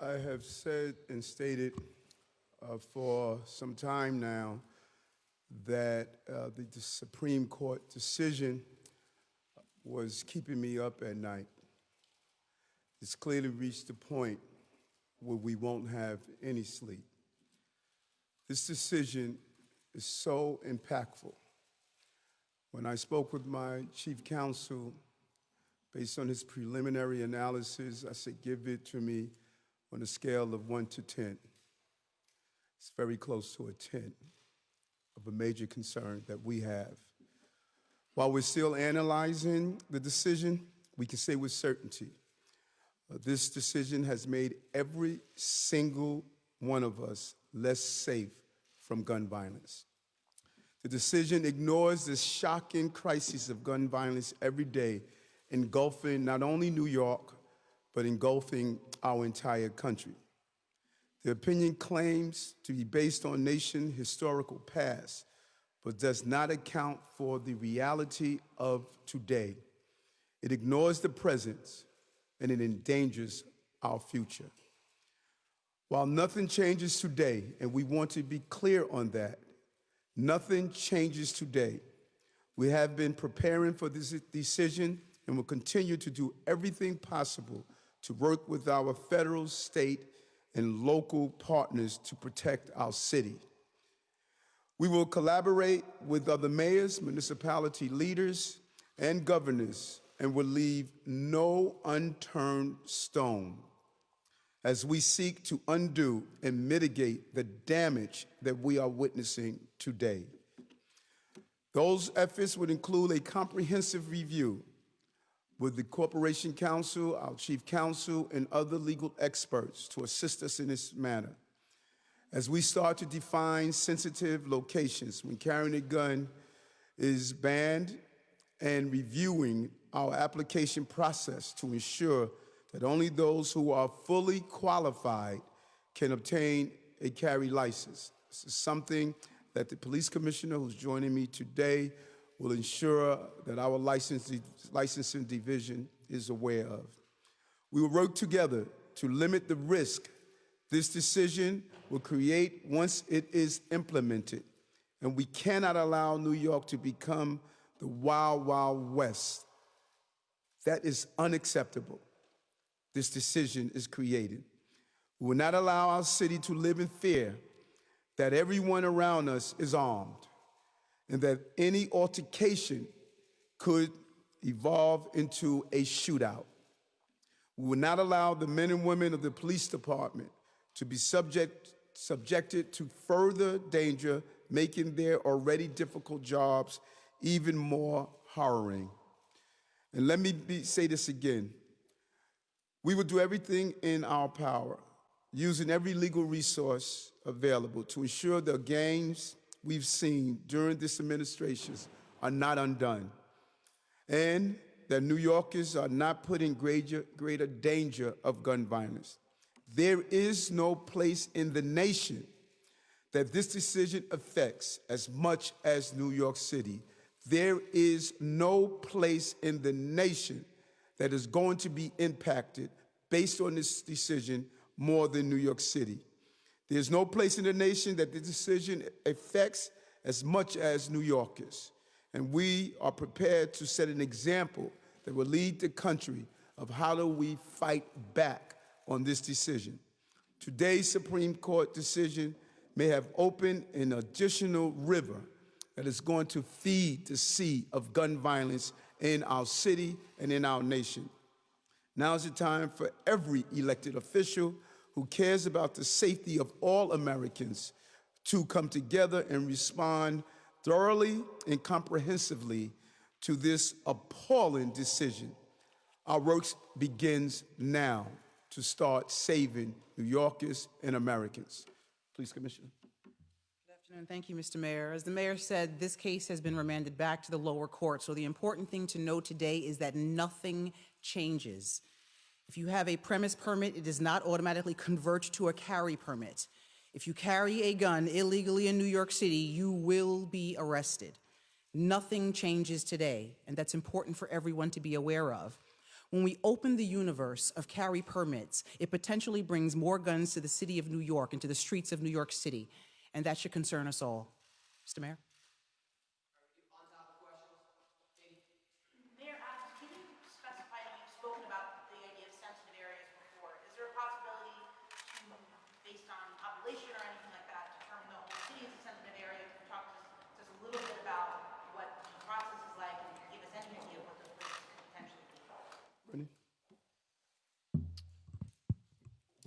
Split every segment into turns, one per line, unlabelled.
I have said and stated uh, for some time now that uh, the, the Supreme Court decision was keeping me up at night. It's clearly reached a point where we won't have any sleep. This decision is so impactful. When I spoke with my chief counsel, based on his preliminary analysis, I said, give it to me on a scale of one to 10. It's very close to a 10 of a major concern that we have. While we're still analyzing the decision, we can say with certainty uh, this decision has made every single one of us less safe from gun violence. The decision ignores the shocking crisis of gun violence every day, engulfing not only New York, but engulfing our entire country. The opinion claims to be based on nation historical past, but does not account for the reality of today. It ignores the present and it endangers our future. While nothing changes today, and we want to be clear on that, nothing changes today. We have been preparing for this decision and will continue to do everything possible to work with our federal, state, and local partners to protect our city. We will collaborate with other mayors, municipality leaders, and governors, and will leave no unturned stone as we seek to undo and mitigate the damage that we are witnessing today. Those efforts would include a comprehensive review with the Corporation Counsel, our Chief Counsel, and other legal experts to assist us in this matter. As we start to define sensitive locations when carrying a gun is banned and reviewing our application process to ensure that only those who are fully qualified can obtain a carry license. This is something that the police commissioner who's joining me today will ensure that our licensing division is aware of. We will work together to limit the risk this decision will create once it is implemented. And we cannot allow New York to become the wild, wild west. That is unacceptable. This decision is created. We will not allow our city to live in fear that everyone around us is armed and that any altercation could evolve into a shootout. We will not allow the men and women of the police department to be subject, subjected to further danger, making their already difficult jobs even more harrowing. And let me be, say this again. We will do everything in our power, using every legal resource available to ensure the gains we've seen during this administration are not undone, and that New Yorkers are not put in greater, greater danger of gun violence. There is no place in the nation that this decision affects as much as New York City. There is no place in the nation that is going to be impacted based on this decision more than New York City. There's no place in the nation that the decision affects as much as New Yorkers. And we are prepared to set an example that will lead the country of how do we fight back on this decision. Today's Supreme Court decision may have opened an additional river that is going to feed the sea of gun violence in our city and in our nation. Now is the time for every elected official who cares about the safety of all Americans to come together and respond thoroughly and comprehensively to this appalling decision. Our work begins now to start saving New Yorkers and Americans. Please, Commissioner.
Good afternoon. Thank you, Mr. Mayor. As the mayor said, this case has been remanded back to the lower court. So the important thing to know today is that nothing changes. If you have a premise permit, it does not automatically convert to a carry permit. If you carry a gun illegally in New York City, you will be arrested. Nothing changes today, and that's important for everyone to be aware of. When we open the universe of carry permits, it potentially brings more guns to the city of New York and to the streets of New York City, and that should concern us all. Mr. Mayor
Adams, can you specify, you've spoken about the idea of sensitive areas before. Is there a possibility to, based on population or anything like that, determine the whole city is a sensitive area? Can you talk to us just a little bit about what the process is like and give us any idea of what those risks could potentially be?
Brittany?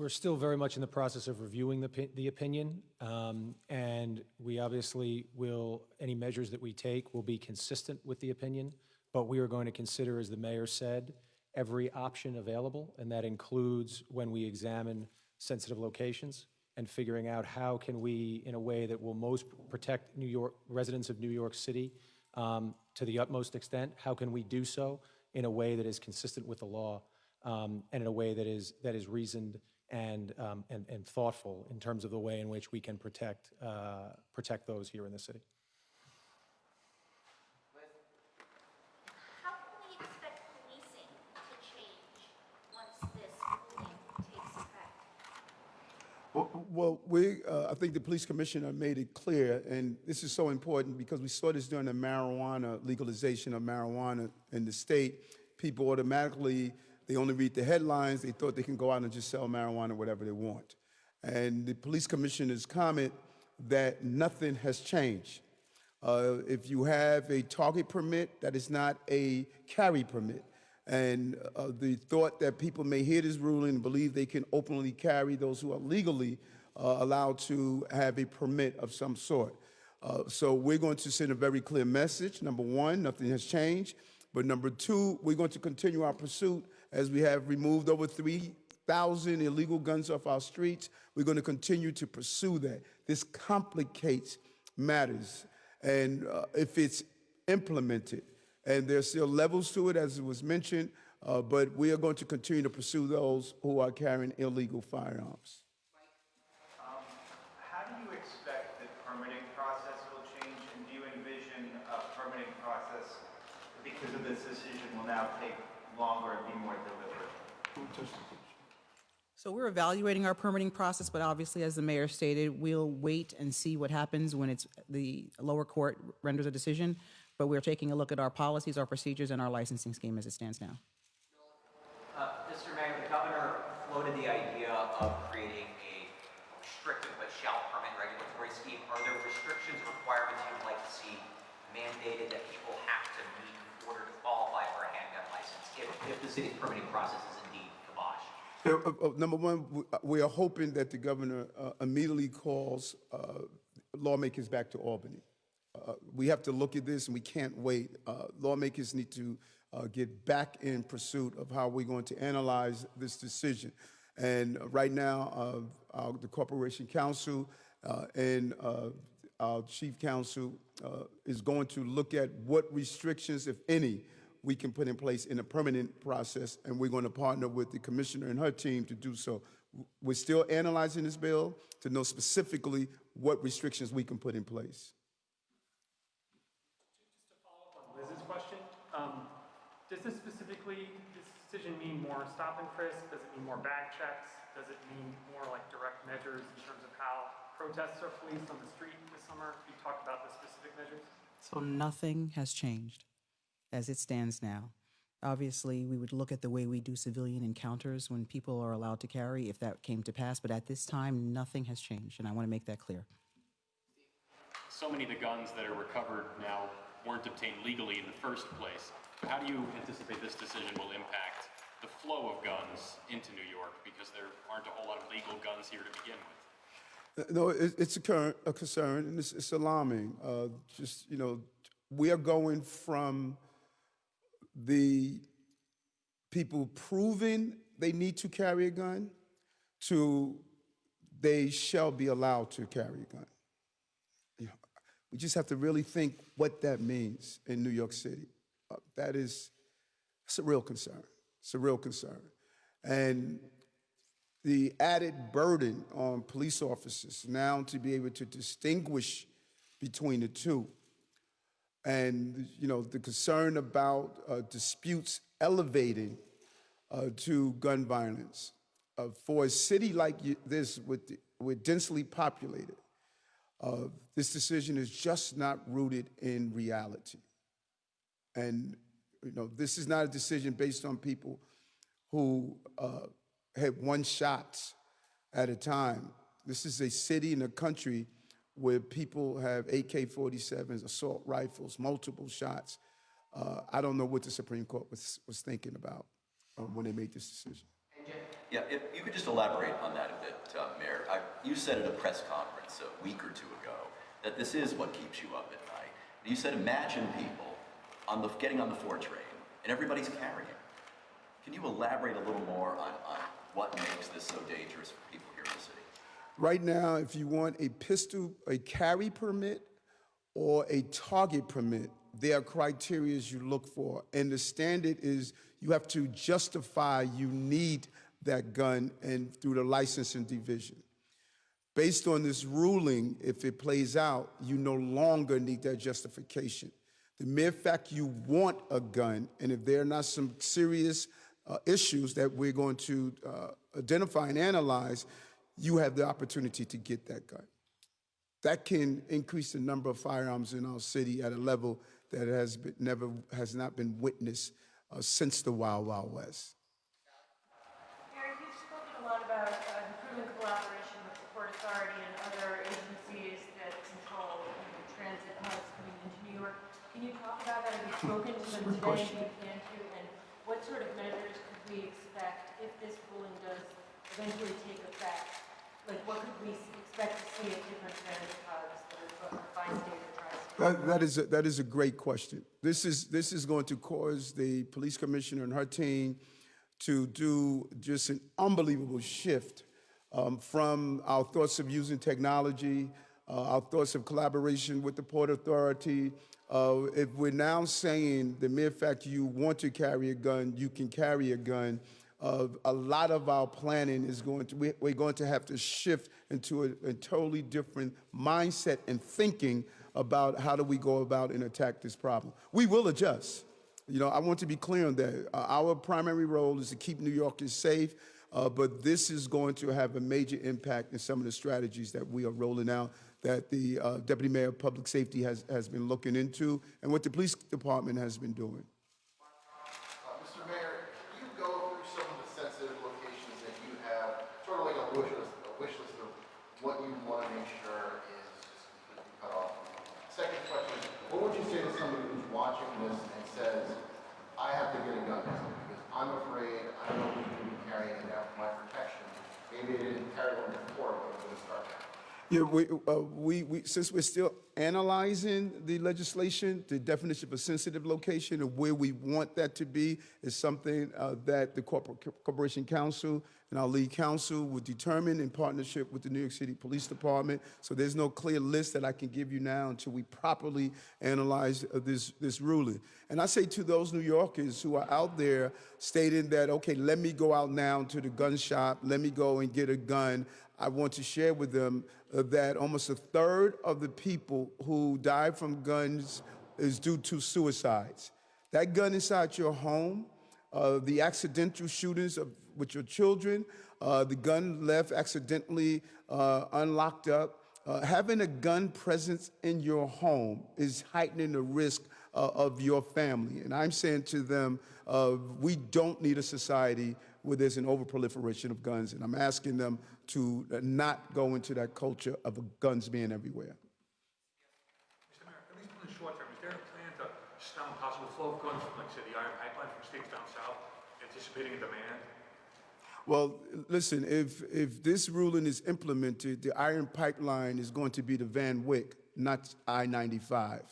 We're still very much in the process of reviewing the, the opinion, um, and we obviously will, any measures that we take will be consistent with the opinion, but we are going to consider, as the mayor said, every option available, and that includes when we examine sensitive locations and figuring out how can we, in a way that will most protect New York, residents of New York City um, to the utmost extent, how can we do so in a way that is consistent with the law um, and in a way that is, that is reasoned and, um, and, and thoughtful in terms of the way in which we can protect, uh, protect those here in the city.
How can we expect policing to change once this ruling takes effect?
Well- Well, we, uh, I think the police commissioner made it clear, and this is so important because we saw this during the marijuana, legalization of marijuana in the state. People automatically, they only read the headlines, they thought they can go out and just sell marijuana whatever they want. And the police commissioner's comment that nothing has changed. Uh, If you have a target permit, that is not a carry permit. And uh, the thought that people may hear this ruling and believe they can openly carry those who are legally uh, allowed to have a permit of some sort. Uh, So we're going to send a very clear message. Number one, nothing has changed. But number two, we're going to continue our pursuit as we have removed over 3,000 illegal guns off our streets. We're going to continue to pursue that. This complicates matters. And uh, if it's implemented, and there's still levels to it, as it was mentioned, uh, but we are going to continue to pursue those who are carrying illegal firearms.
Um, How do you expect the permitting process will change, and do you envision a permitting process, because of this decision, will now take longer and be more deliberate?
So we're evaluating our permitting process, but obviously, as the mayor stated, we'll wait and see what happens when it's, the lower court renders a decision. But we're taking a look at our policies, our procedures, and our licensing scheme as it stands now.
Uh, Mr. Mayor, the governor floated the idea of creating a restricted but shall permit regulatory scheme. Are there restrictions, requirements you'd like to see mandated that people have to meet in order to qualify for a handgun license if, the city's permitting process is indeed kibosh?
Uh, uh, uh, Number one, we- uh, are hoping that the governor uh, immediately calls uh, lawmakers back to Albany. We have to look at this, and we can't wait. Lawmakers need to get back in pursuit of how we're going to analyze this decision. And right now, our- the Corporation Counsel and our chief counsel is going to look at what restrictions, if any, we can put in place in a permanent process, and we're going to partner with the commissioner and her team to do so. We're still analyzing this bill to know specifically what restrictions we can put in place.
Just to follow up on Liz's question, um, does this specifically, this decision mean more stop and frisk? Does it mean more bag checks? Does it mean more like direct measures in terms of how protests are policed on the street this summer? Can you talk about the specific measures?
So nothing has changed as it stands now. Obviously, we would look at the way we do civilian encounters when people are allowed to carry, if that came to pass, but at this time, nothing has changed, and I want to make that clear.
so many of the guns that are recovered now weren't obtained legally in the first place. How do you anticipate this decision will impact the flow of guns into New York? Because there aren't a whole lot of legal guns here to begin with.
Uh, No, it's a, current, a concern, and it's, it's alarming. Uh, just, you know, we are going from the people proving they need to carry a gun to they shall be allowed to carry a gun. You know, we just have to really think what that means in New York City. Uh, that is, it's a real concern. It's a real concern. And the added burden on police officers now to be able to distinguish between the two. And, you know, the concern about uh, disputes elevating uh, to gun violence. Uh, for a city like this, with, with densely populated, uh, this decision is just not rooted in reality. And, you know, this is not a decision based on people who uh, had one shot at a time. This is a city and a country where people have AK-47s, assault rifles, multiple shots. Uh, I don't know what the Supreme Court was, was thinking about uh, when they made this decision.
Yeah, if you could just elaborate on that a bit, uh, Mayor. I, you said at a press conference a week or two ago that this is what keeps you up at night. You said imagine people on the, getting on the four train and everybody's carrying. Can you elaborate a little more on, on what makes this so dangerous for people here in the city?
Right now, if you want a pistol, a carry permit or a target permit, there are criteria you look for. And the standard is you have to justify you need that gun and through the licensing division. Based on this ruling, if it plays out, you no longer need that justification. The mere fact you want a gun, and if there are not some serious uh, issues that we're going to uh, identify and analyze, you have the opportunity to get that gun. That can increase the number of firearms in our city at a level that has been, never has not been witnessed uh, since the Wild Wild West.
Mayor, you've spoken a lot about uh, improving collaboration with the Port Authority and other agencies that control you know, transit hubs coming into New York. Can you talk about that? Have you spoken to them today? Do you plan to? And what sort of measures could we expect if this ruling does eventually take effect? What could we expect to see at different? That,
that, is a, that is a great question. This is, this is going to cause the police commissioner and her team to do just an unbelievable shift um, from our thoughts of using technology, uh, our thoughts of collaboration with the Port Authority. Uh, if we're now saying the mere fact you want to carry a gun, you can carry a gun, uh, a lot of our planning is going to, we, we're going to have to shift into a, a totally different mindset and thinking about how do we go about and attack this problem. We will adjust. You know, I want to be clear on that. Uh, our primary role is to keep New Yorkers safe, uh, but this is going to have a major impact in some of the strategies that we are rolling out that the uh, Deputy Mayor of Public Safety has, has been looking into and what the police department has been doing.
Uh, Mr. Mayor, can you go through some of the sensitive locations that you have, sort of like a wish list, a wish list of what you want to make sure is just completely cut off? Second question, what would you say to somebody who's watching this and says, I have to get a gun now because I'm afraid, I don't know who's going to be carrying it now for my protection. Maybe they didn't carry one before, but I'm going to start now.
Yeah, we, uh, we, we, since we're still analyzing the legislation, the definition of a sensitive location and where we want that to be is something uh, that the Corpor- Corporation Counsel and our lead counsel would determine in partnership with the New York City Police Department. So there's no clear list that I can give you now until we properly analyze uh, this, this ruling. And I say to those New Yorkers who are out there stating that, okay, let me go out now to the gun shop, let me go and get a gun. I want to share with them uh, that almost a third of the people who die from guns is due to suicides. That gun inside your home, uh, the accidental shootings of, with your children, uh, the gun left accidentally uh, unlocked up. Uh, having a gun presence in your home is heightening the risk uh, of your family. And I'm saying to them, uh, we don't need a society where there's an overproliferation of guns. And I'm asking them to uh, not go into that culture of guns being everywhere.
Mr. Mayor, at least in the short term, is there a plan to stem possible flow of guns from, like, say, the Iron Pipeline from states down south, anticipating a demand?
Well, listen, if, if this ruling is implemented, the Iron Pipeline is going to be the Van Wyck, not I 95.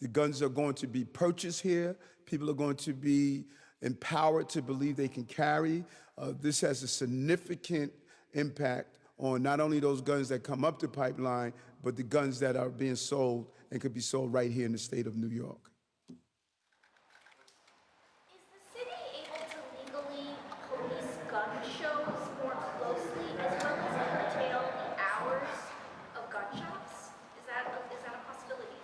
The guns are going to be purchased here. People are going to be empowered to believe they can carry. Uh, this has a significant impact on not only those guns that come up the pipeline, but the guns that are being sold and could be sold right here in the state of New York.
Is the city able to legally police gun shows more closely as well as curtail the hours of gun shops? Is that, a- is that a possibility?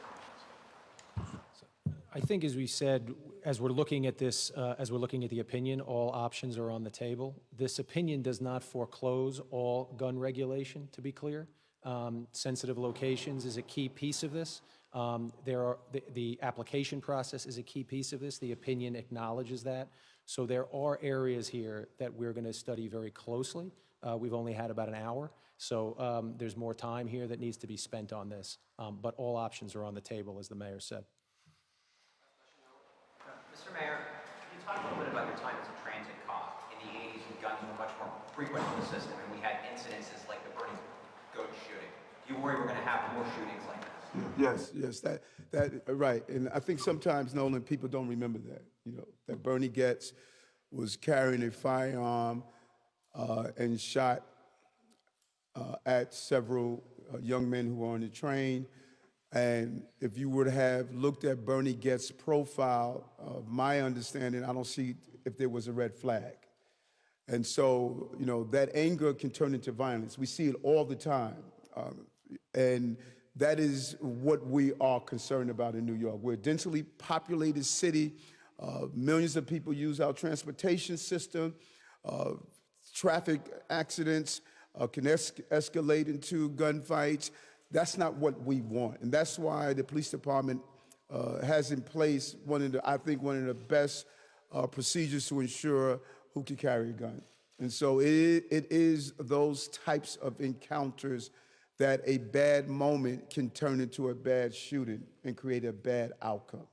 I think, as we said, as we're looking at this, uh, as we're looking at the opinion, all options are on the table. This opinion does not foreclose all gun regulation, to be clear. Um, Sensitive locations is a key piece of this. Um, There are, the, the application process is a key piece of this. The opinion acknowledges that. So there are areas here that we're going to study very closely. Uh, We've only had about an hour, so um, there's more time here that needs to be spent on this. Um, But all options are on the table, as the mayor said.
Mr. Mayor, can you talk a little bit about your time as a transit cop? In the 80s, when guns were much more frequent in the system, and we had incidences like the Bernie Goetz shooting. Do you worry we're going to have more shootings like this?
Yes, yes, that, that, uh, right. And I think sometimes, Nolan, people don't remember that, you know, that Bernie Goetz was carrying a firearm uh, and shot uh, at several uh, young men who were on the train. And if you would have looked at Bernie Goetz's profile, of my understanding, I don't see if there was a red flag. And so, you know, that anger can turn into violence. We see it all the time. Um, and that is what we are concerned about in New York. We're a densely populated city. Uh, millions of people use our transportation system. Uh, traffic accidents uh, can es- escalate into gunfights. That's not what we want. And that's why the police department uh, has in place one of the, I think, one of the best uh, procedures to ensure who can carry a gun. And so it, it is those types of encounters that a bad moment can turn into a bad shooting and create a bad outcome.